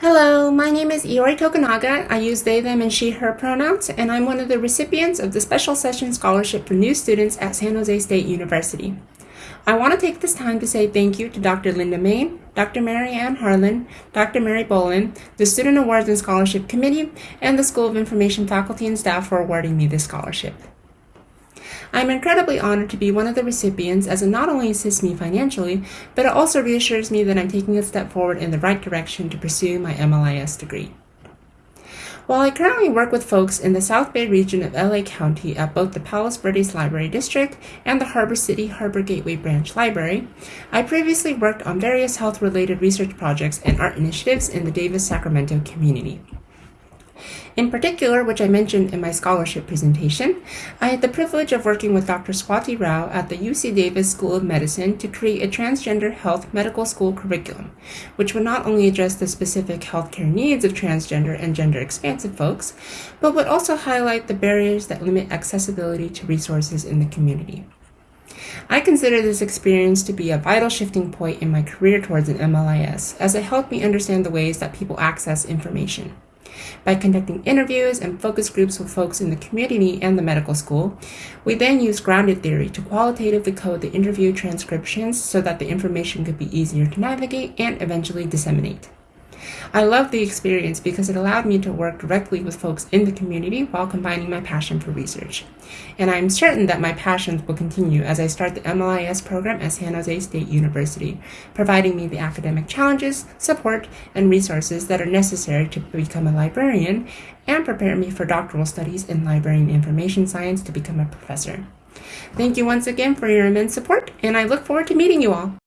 Hello, my name is Iori Tokunaga. I use they, them, and she, her pronouns, and I'm one of the recipients of the Special Session Scholarship for New Students at San Jose State University. I want to take this time to say thank you to Dr. Linda Main, Dr. Mary Ann Harlan, Dr. Mary Bolin, the Student Awards and Scholarship Committee, and the School of Information faculty and staff for awarding me this scholarship. I'm incredibly honored to be one of the recipients as it not only assists me financially, but it also reassures me that I'm taking a step forward in the right direction to pursue my MLIS degree. While I currently work with folks in the South Bay region of LA County at both the Palos Verdes Library District and the Harbor City Harbor Gateway Branch Library, I previously worked on various health related research projects and art initiatives in the Davis Sacramento community. In particular, which I mentioned in my scholarship presentation, I had the privilege of working with Dr. Swati Rao at the UC Davis School of Medicine to create a transgender health medical school curriculum, which would not only address the specific healthcare needs of transgender and gender expansive folks, but would also highlight the barriers that limit accessibility to resources in the community. I consider this experience to be a vital shifting point in my career towards an MLIS, as it helped me understand the ways that people access information. By conducting interviews and focus groups with folks in the community and the medical school, we then used grounded theory to qualitatively code the interview transcriptions so that the information could be easier to navigate and eventually disseminate. I loved the experience because it allowed me to work directly with folks in the community while combining my passion for research. And I'm certain that my passions will continue as I start the MLIS program at San Jose State University, providing me the academic challenges, support, and resources that are necessary to become a librarian and prepare me for doctoral studies in library and information science to become a professor. Thank you once again for your immense support, and I look forward to meeting you all.